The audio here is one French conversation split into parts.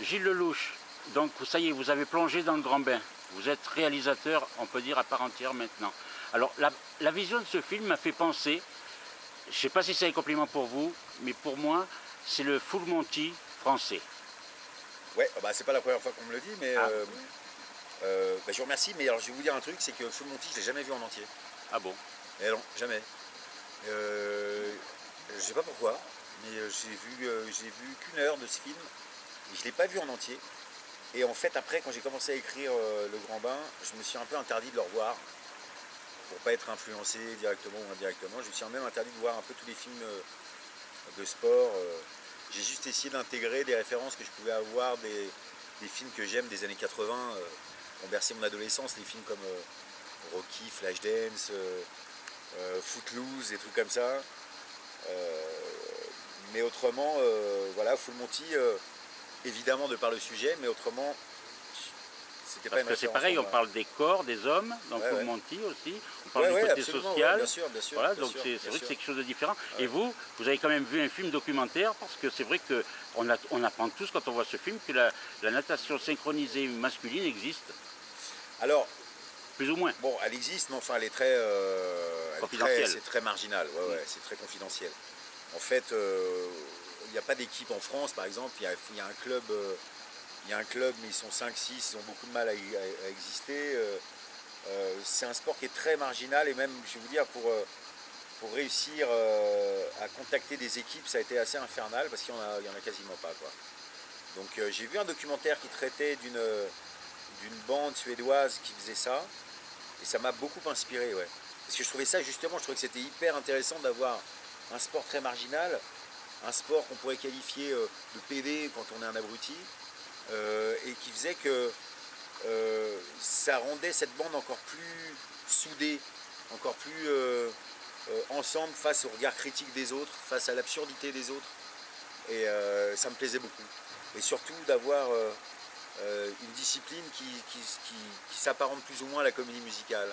Gilles Lelouch, donc ça y est, vous avez plongé dans le grand bain. Vous êtes réalisateur, on peut dire, à part entière maintenant. Alors, la, vision de ce film m'a fait penser, je ne sais pas si c'est un compliment pour vous, mais pour moi, c'est le Full Monty français. Ouais, bah, c'est pas la première fois qu'on me le dit, mais ah. euh, euh, bah, je vous remercie. Mais alors, je vais vous dire un truc, c'est que Full Monty, je l'ai jamais vu en entier. Ah bon? Eh non, jamais. Euh, je sais pas pourquoi, mais euh, j'ai vu, j'ai vu qu'une heure de ce film. Je l'ai pas vu en entier. Et en fait, après, quand j'ai commencé à écrire euh, Le Grand Bain, je me suis un peu interdit de le revoir pour pas être influencé directement ou indirectement. Je me suis même interdit de voir un peu tous les films euh, de sport. Euh. J'ai juste essayé d'intégrer des références que je pouvais avoir, des, films que j'aime des années 80, ont bercé mon adolescence, des films comme Rocky, Flashdance, Footloose, des trucs comme ça. mais autrement, voilà, Full Monty évidemment de par le sujet, mais autrement, c'était pas Parce que c'est pareil, on parle des corps, des hommes, donc ouais, Monty aussi, on parle du côté social. bien sûr, bien sûr. Voilà, donc c'est vrai que c'est quelque chose de différent. Et vous, vous avez quand même vu un film documentaire, parce que c'est vrai qu'on on apprend tous quand on voit ce film que la, natation synchronisée masculine existe. Alors, plus ou moins. Bon, elle existe, mais enfin, elle est très, euh, c'est très marginal. Ouais, ouais, c'est très confidentiel. En fait, euh, n'y a pas d'équipe en France, par exemple. Il y a, un club, euh, il y a un club, mais ils sont 5-6, ils ont beaucoup de mal à, exister. Euh, euh, c'est un sport qui est très marginal et même, je vais vous dire, pour, réussir à contacter des équipes, ça a été assez infernal parce qu'il n'y en, a quasiment pas. Donc j'ai vu un documentaire qui traitait d'une bande suédoise qui faisait ça et ça m'a beaucoup inspiré. Ouais. Parce que je trouvais ça justement, je trouvais que c'était hyper intéressant d'avoir un sport très marginal un sport qu'on pourrait qualifier euh, de PD quand on est un abruti, euh, et qui faisait que euh, ça rendait cette bande encore plus soudée, encore plus ensemble face au regard critique des autres, face à l'absurdité des autres. Et ça me plaisait beaucoup. Et surtout d'avoir une discipline qui s'apparente plus ou moins à la comédie musicale.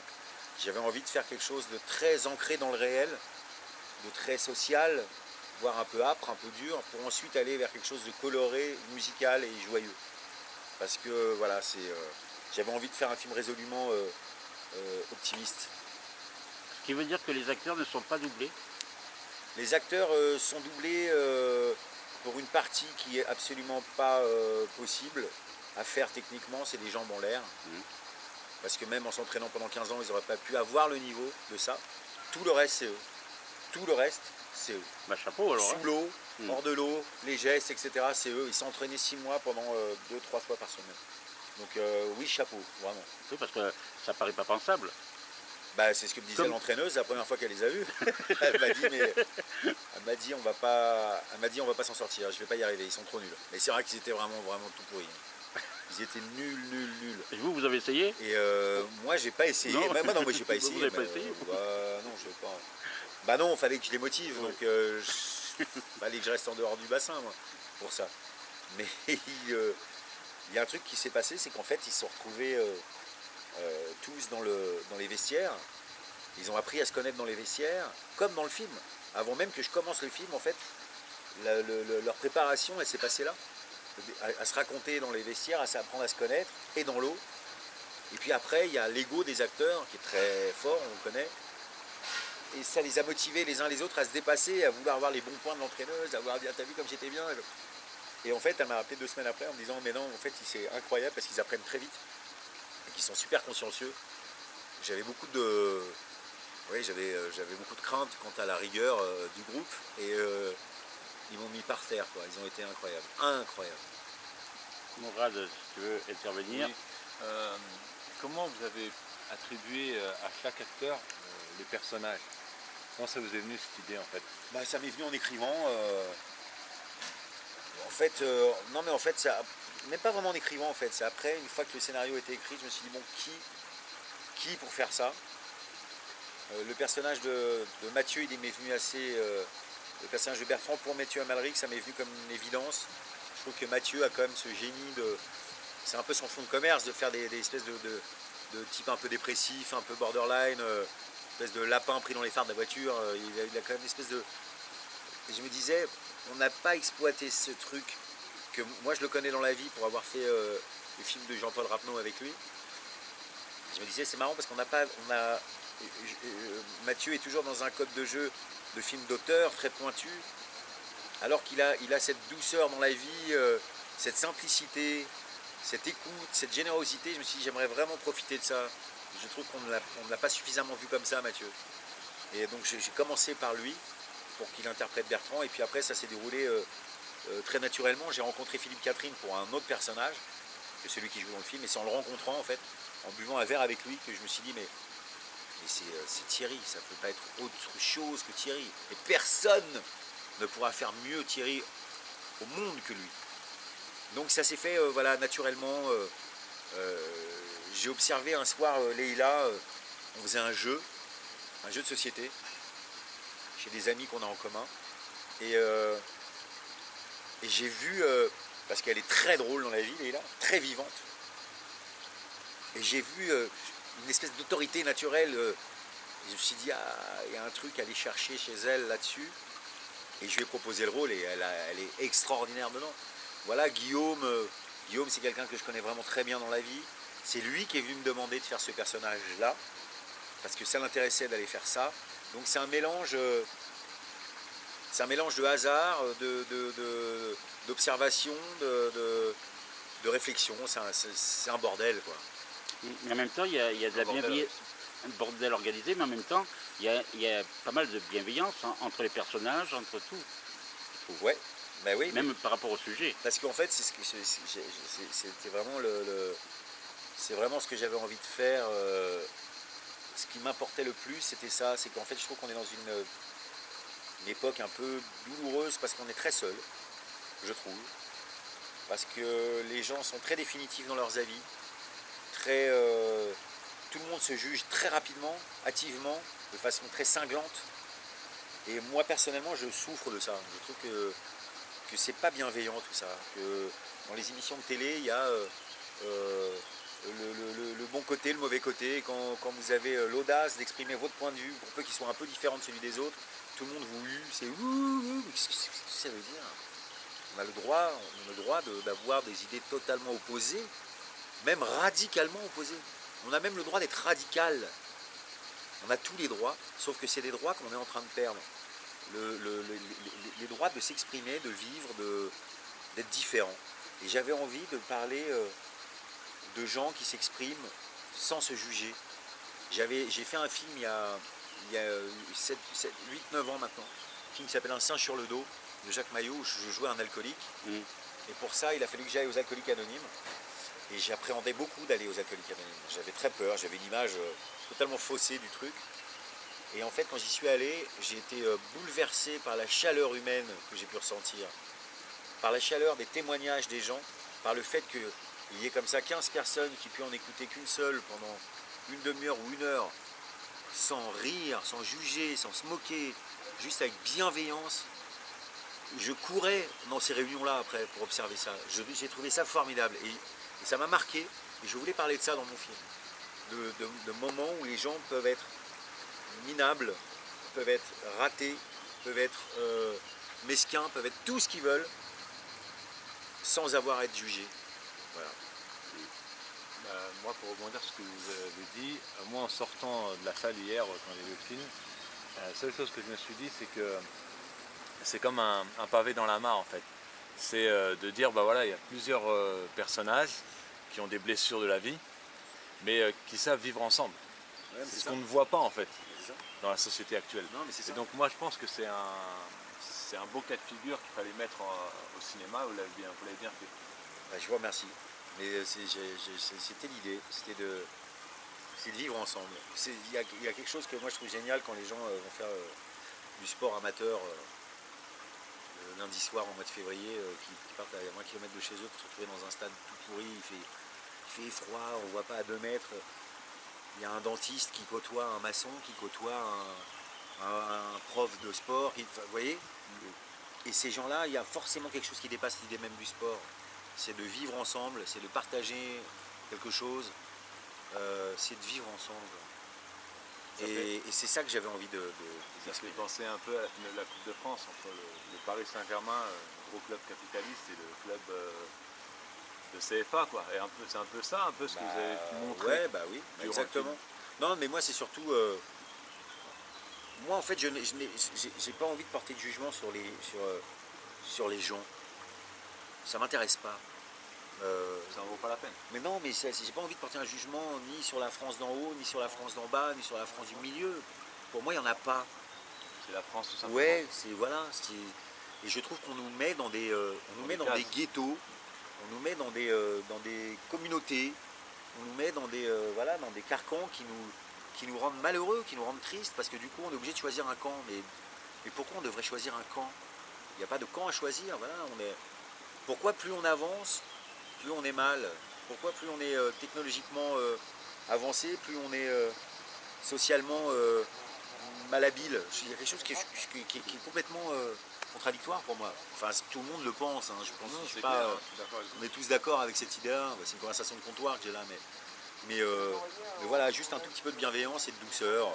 J'avais envie de faire quelque chose de très ancré dans le réel, de très social, voire un peu âpre, un peu dur, pour ensuite aller vers quelque chose de coloré, musical et joyeux. Parce que voilà, c'est, euh, j'avais envie de faire un film résolument euh, euh, optimiste. Ce qui veut dire que les acteurs ne sont pas doublés Les acteurs sont doublés pour une partie qui est absolument pas possible à faire techniquement, c'est des jambes en l'air. Mmh. Parce que même en s'entraînant pendant 15 ans, ils n'auraient pas pu avoir le niveau de ça. Tout le reste, c'est eux. Tout le reste, c'est eux. Bah, chapeau alors. Sous hein. l'eau, hmm. hors de l'eau, les gestes, etc. C'est eux. Ils s'entraînaient six mois pendant euh, deux, trois fois par semaine. Donc euh, oui, chapeau, vraiment. Oui, parce que ça paraît pas pensable. Bah, c'est ce que me disait l'entraîneuse la première fois qu'elle les a vus. elle m'a dit, mais elle m'a dit, on va pas, elle m'a dit, on va pas s'en sortir. Je vais pas y arriver. Ils sont trop nuls. Mais c'est vrai qu'ils étaient vraiment, vraiment tout pourris. Ils étaient nuls, nuls, nuls. Et vous, vous avez essayé? Et euh, moi, j'ai pas essayé. Non. Bah, moi, non, moi, j'ai pas essayé. Vous n'avez pas essayé? bah, Non, je sais pas. Bah non, il fallait que je les motive, donc euh, il fallait que je reste en dehors du bassin, moi, pour ça. Mais euh, il y a un truc qui s'est passé, c'est qu'en fait, ils se sont retrouvés euh, tous dans, le, dans les vestiaires. Ils ont appris à se connaître dans les vestiaires, comme dans le film. Avant même que je commence le film, en fait, leur préparation, elle s'est passée là. À, se raconter dans les vestiaires, à s'apprendre à se connaître, et dans l'eau. Et puis après, il y a l'ego des acteurs, qui est très fort, on le connaît et ça les a motivés les uns les autres à se dépasser, à vouloir avoir les bons points de l'entraîneuse, à voir, t'as vu comme j'étais bien Et en fait, elle m'a rappelé deux semaines après en me disant, mais non, en fait, c'est incroyable parce qu'ils apprennent très vite et qu'ils sont super consciencieux. J'avais beaucoup de... Oui, euh, j'avais beaucoup de crainte quant à la rigueur euh, du groupe et euh, ils m'ont mis par terre, quoi. Ils ont été incroyables, incroyables. Mourad, si tu veux intervenir. comment vous avez attribué à chaque acteur les personnages? Comment ça vous est venu cette idée en fait? Bah, Ça m'est venu en écrivant. Euh, en fait, euh, non mais en fait, ça, même pas vraiment en écrivant en fait. C'est après, une fois que le scénario était écrit, je me suis dit bon, qui, qui pour faire ça? Euh, Le personnage de, Mathieu, il m'est venu assez. le personnage de Bertrand pour Mathieu Amalric, ça m'est venu comme une évidence. Je trouve que Mathieu a quand même ce génie de. C'est un peu son fond de commerce de faire des, espèces de, de, type un peu dépressif, un peu borderline de lapin pris dans les phares de la voiture, euh, il a, quand même une espèce de... je me disais, on n'a pas exploité ce truc que moi je le connais dans la vie pour avoir fait euh, le film de Jean-Paul Rapneau avec lui. Je me disais c'est marrant parce qu'on n'a pas, on a, Mathieu est toujours dans un code de jeu de film d'auteur très pointu, alors qu'il a, il a cette douceur dans la vie, cette simplicité, cette écoute, cette générosité. Je me suis dit j'aimerais vraiment profiter de ça. Je trouve qu'on ne l'a pas suffisamment vu comme ça, Mathieu. Et donc j'ai commencé par lui pour qu'il interprète Bertrand, et puis après ça s'est déroulé euh, très naturellement, j'ai rencontré Philippe Catherine pour un autre personnage que celui qui joue dans le film, et c'est en le rencontrant en fait, en buvant un verre avec lui, que je me suis dit mais, euh, c'est Thierry, ça ne peut pas être autre chose que Thierry. Et personne ne pourra faire mieux Thierry au monde que lui. Donc ça s'est fait euh, voilà, naturellement. J'ai observé un soir Leïla, on faisait un jeu, un jeu de société, chez des amis qu'on a en commun. Et et j'ai vu, euh, parce qu'elle est très drôle dans la vie, là, très vivante. Et j'ai vu euh, une espèce d'autorité naturelle. Euh, je me suis dit, ah, il y a un truc à aller chercher chez elle là-dessus. Et je lui ai proposé le rôle et elle, elle est extraordinaire dedans. Voilà, Guillaume, Guillaume c'est quelqu'un que je connais vraiment très bien dans la vie. C'est lui qui est venu me demander de faire ce personnage-là, parce que ça l'intéressait d'aller faire ça. Donc c'est un mélange, c'est un mélange de hasard, d'observation, de, de, réflexion. C'est un, bordel. Quoi. Mais en même temps, il y a, de la bienveillance, un bordel organisé, mais en même temps, il y a, pas mal de bienveillance entre les personnages, entre tout. Ouais, ben oui. Même par rapport au sujet. Parce qu'en fait, c'était vraiment le, c'est vraiment ce que j'avais envie de faire. Euh, ce qui m'importait le plus, c'était ça, c'est qu'en fait, je trouve qu'on est dans une époque un peu douloureuse parce qu'on est très seul, je trouve. Parce que les gens sont très définitifs dans leurs avis. Très, euh, tout le monde se juge très rapidement, hâtivement, de façon très cinglante. Et moi personnellement, je souffre de ça. Je trouve que, que c'est pas bienveillant tout ça. Que dans les émissions de télé, il y a euh, euh, le, bon côté, le mauvais côté. Quand, vous avez l'audace d'exprimer votre point de vue, pour peu qu'il soit un peu différent de celui des autres, tout le monde vous hue, c'est ouh, qu'est-ce que ça veut dire? On a le droit, on a le droit d'avoir des idées totalement opposées, même radicalement opposées. On a même le droit d'être radical. On a tous les droits, sauf que c'est des droits qu'on est en train de perdre. les droits de s'exprimer, de vivre, d'être différent. Et j'avais envie de parler euh, de gens qui s'expriment sans se juger. J'ai fait un film il y a, il y a 8-9 ans maintenant, un film qui s'appelle Un singe sur le dos de Jacques Maillot où je jouais un alcoolique. Mm. Et pour ça, il a fallu que j'aille aux alcooliques anonymes. Et j'appréhendais beaucoup d'aller aux alcooliques anonymes. J'avais très peur, j'avais une image euh, totalement faussée du truc. Et en fait, quand j'y suis allé, j'ai été euh, bouleversé par la chaleur humaine que j'ai pu ressentir, par la chaleur des témoignages des gens, par le fait qu'il y ait comme ça 15 personnes qui puissent en écouter qu'une seule pendant une demi-heure ou une heure, sans rire, sans juger, sans se moquer, juste avec bienveillance. Je courais dans ces réunions-là après pour observer ça. J'ai trouvé ça formidable et, ça m'a marqué. Et je voulais parler de ça dans mon film. De, moments où les gens peuvent être minables, peuvent être ratés, peuvent être euh, mesquins, peuvent être tout ce qu'ils veulent, sans avoir à être jugés. Voilà. Bah, moi, pour rebondir sur ce que vous avez dit, euh, moi en sortant de la salle hier euh, quand j'ai vu le film, euh, la seule chose que je me suis dit, c'est que c'est comme un, pavé dans la mare en fait. C'est de dire, bah voilà, il y a plusieurs personnages qui ont des blessures de la vie, mais qui savent vivre ensemble. c'est ce qu'on ne voit pas en fait dans la société actuelle. Et donc moi je pense que c'est un, c'est un beau cas de figure qu'il fallait mettre au cinéma, vous l'avez bien, bien fait. Bah, je vous remercie. Mais euh, c'était l'idée, c'était de, vivre ensemble. Il y, a, quelque chose que moi je trouve génial quand les gens euh, vont faire euh, du sport amateur lundi soir en mois de février, qui, partent à moins km de chez eux pour se retrouver dans un stade tout pourri, il fait, il fait froid, on ne voit pas à 2 mètres. Il y a un dentiste qui côtoie un maçon, qui côtoie un, prof de sport, vous voyez? Et ces gens-là, il y a forcément quelque chose qui dépasse l'idée même du sport c'est de vivre ensemble, c'est de partager quelque chose, euh, c'est de vivre ensemble. Et, c'est ça que j'avais envie de, Ça fait penser un peu à la finale de la Coupe de France entre le, Paris Saint-Germain, euh, gros club capitaliste, et le club euh, de CFA. quoi. Et c'est un peu ça, un peu ce que vous avez bah, montré. Ouais, bah oui, exactement. Non, mais moi c'est surtout. Euh, moi en fait, je n'ai pas envie de porter de jugement sur les, sur, sur les gens. Ça m'intéresse pas. Euh, ça n'en vaut pas la peine. Mais non, mais j'ai pas envie de porter un jugement ni sur la France d'en haut, ni sur la France d'en bas, ni sur la France du milieu. Pour moi, il n'y en a pas. C'est la France tout simplement. Ouais, c'est voilà. Et je trouve qu'on nous met dans des, euh, on nous met dans des ghettos, on nous met dans des, euh, dans des communautés, on nous met dans des, voilà, dans des carcans qui nous, qui nous rendent malheureux, qui nous rendent tristes, parce que du coup, on est obligé de choisir un camp. Mais, mais pourquoi on devrait choisir un camp? Il n'y a pas de camp à choisir. Voilà, on est. Pourquoi plus on avance, plus on est mal. Pourquoi plus on est euh, technologiquement euh, avancé, plus on est euh, socialement malhabile Il y a quelque chose qui est, complètement contradictoire pour moi. Enfin, tout le monde le pense. Hein. Je pense pas, on est tous d'accord avec cette idée-là. C'est une conversation de comptoir que j'ai là, mais, mais, voilà, juste un tout petit peu de bienveillance et de douceur.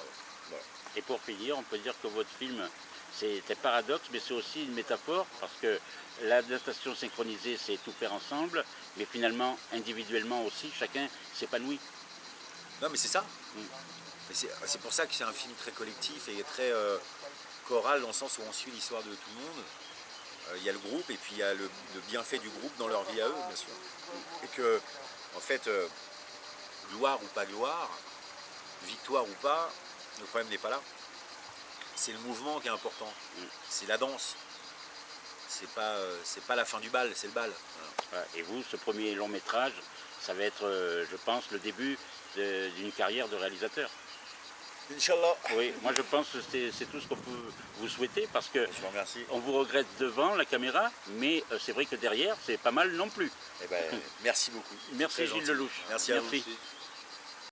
Et pour finir, on peut dire que votre film c'est un paradoxe, mais c'est aussi une métaphore, parce que l'adaptation synchronisée, c'est tout faire ensemble, mais finalement, individuellement aussi, chacun s'épanouit. Non, mais c'est ça. Mm. C'est pour ça que c'est un film très collectif et très euh, choral, dans le sens où on suit l'histoire de tout le monde. Euh, il y a le groupe, et puis il y a le, bienfait du groupe dans leur vie à eux, bien sûr. Et que, en fait, euh, gloire ou pas gloire, victoire ou pas, le problème n'est pas là c'est le mouvement qui est important. C'est la danse. C'est pas, euh, c'est pas la fin du bal, c'est le bal. Et vous, ce premier long métrage, ça va être, euh, je pense, le début d'une carrière de réalisateur. Inch'Allah. Oui, moi je pense que c'est tout ce qu'on peut vous souhaiter parce que je vous remercie. on vous regrette devant la caméra, mais euh, c'est vrai que derrière, c'est pas mal non plus. Eh ben, merci beaucoup. Merci Gilles Lelouch. Merci à vous.